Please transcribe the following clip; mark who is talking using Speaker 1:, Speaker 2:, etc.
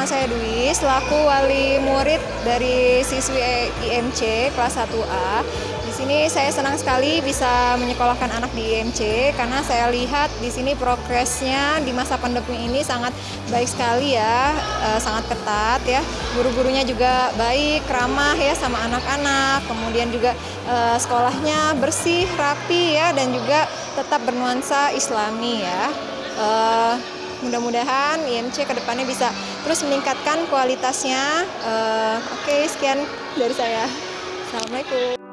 Speaker 1: nama saya Dwi, selaku wali murid dari siswi IMC kelas 1A. Di sini saya senang sekali bisa menyekolahkan anak di IMC karena saya lihat di sini progresnya di masa pandemi ini sangat baik sekali ya, e, sangat ketat ya. Guru-gurunya juga baik, ramah ya sama anak-anak. Kemudian juga e, sekolahnya bersih, rapi ya dan juga tetap bernuansa Islami ya. E, mudah-mudahan IMC ke depannya bisa terus meningkatkan kualitasnya. Uh, Oke, okay, sekian dari saya. Assalamualaikum.